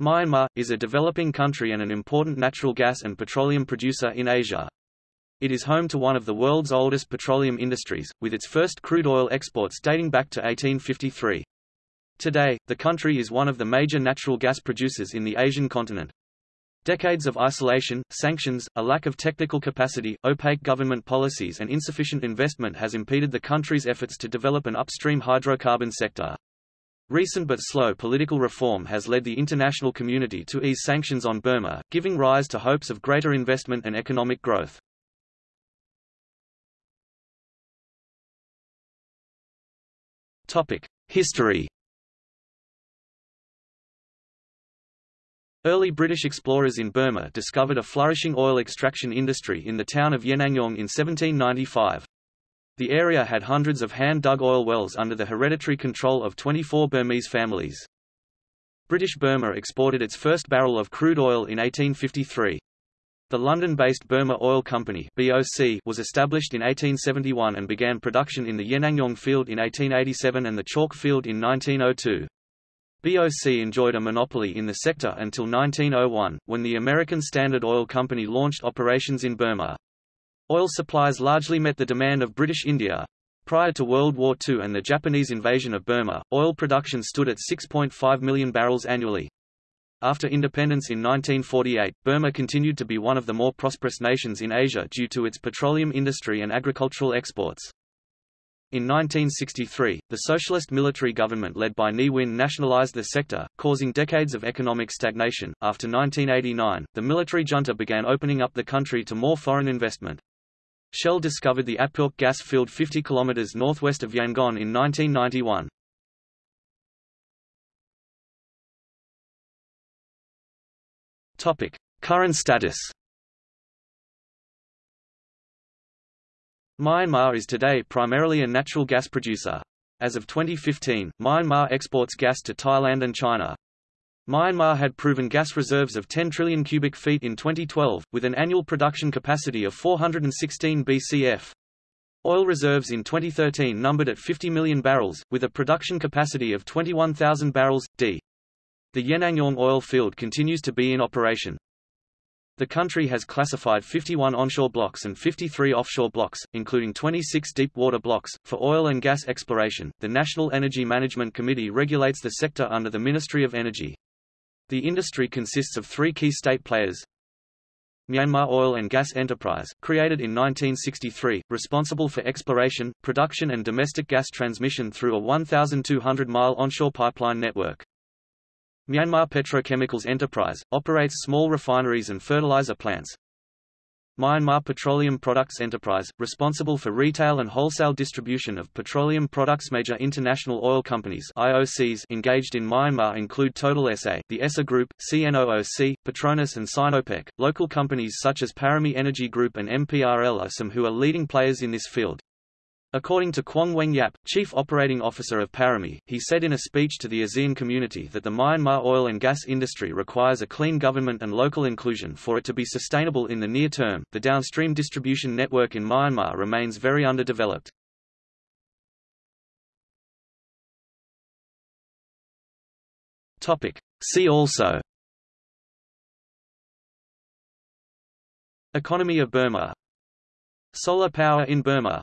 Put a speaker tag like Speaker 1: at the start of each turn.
Speaker 1: Myanmar, is a developing country and an important natural gas and petroleum producer in Asia. It is home to one of the world's oldest petroleum industries, with its first crude oil exports dating back to 1853. Today, the country is one of the major natural gas producers in the Asian continent. Decades of isolation, sanctions, a lack of technical capacity, opaque government policies and insufficient investment has impeded the country's efforts to develop an upstream hydrocarbon sector. Recent but slow political reform has led the international community to ease sanctions on Burma, giving rise to hopes of greater investment and economic growth. History Early British explorers in Burma discovered a flourishing oil extraction industry in the town of Yenangyaung in 1795. The area had hundreds of hand-dug oil wells under the hereditary control of 24 Burmese families. British Burma exported its first barrel of crude oil in 1853. The London-based Burma Oil Company (BOC) was established in 1871 and began production in the Yenangyaung field in 1887 and the Chauk field in 1902. BOC enjoyed a monopoly in the sector until 1901, when the American Standard Oil Company launched operations in Burma. Oil supplies largely met the demand of British India. Prior to World War II and the Japanese invasion of Burma, oil production stood at 6.5 million barrels annually. After independence in 1948, Burma continued to be one of the more prosperous nations in Asia due to its petroleum industry and agricultural exports. In 1963, the socialist military government led by Ne Win nationalized the sector, causing decades of economic stagnation. After 1989, the military junta began opening up the country to more foreign investment. Shell discovered the Apyauk gas field 50 km northwest of Yangon in 1991. Topic: Current status. Myanmar is today primarily a natural gas producer. As of 2015, Myanmar exports gas to Thailand and China. Myanmar had proven gas reserves of 10 trillion cubic feet in 2012, with an annual production capacity of 416 BCF. Oil reserves in 2013 numbered at 50 million barrels, with a production capacity of 21,000 barrels, d. The Yenangyaung oil field continues to be in operation. The country has classified 51 onshore blocks and 53 offshore blocks, including 26 deep water blocks, for oil and gas exploration. The National Energy Management Committee regulates the sector under the Ministry of Energy. The industry consists of three key state players. Myanmar Oil and Gas Enterprise, created in 1963, responsible for exploration, production and domestic gas transmission through a 1,200-mile onshore pipeline network. Myanmar Petrochemicals Enterprise, operates small refineries and fertilizer plants, Myanmar Petroleum Products Enterprise, responsible for retail and wholesale distribution of petroleum products. Major international oil companies IOCs engaged in Myanmar include Total SA, the Essar Group, CNOOC, Petronas and Sinopec. Local companies such as Parami Energy Group and MPRL are some who are leading players in this field. According to Kwong Weng Yap, chief operating officer of Parami, he said in a speech to the ASEAN community that the Myanmar oil and gas industry requires a clean government and local inclusion for it to be sustainable in the near term. The downstream distribution network in Myanmar remains very underdeveloped. Topic: See also Economy of Burma Solar power in Burma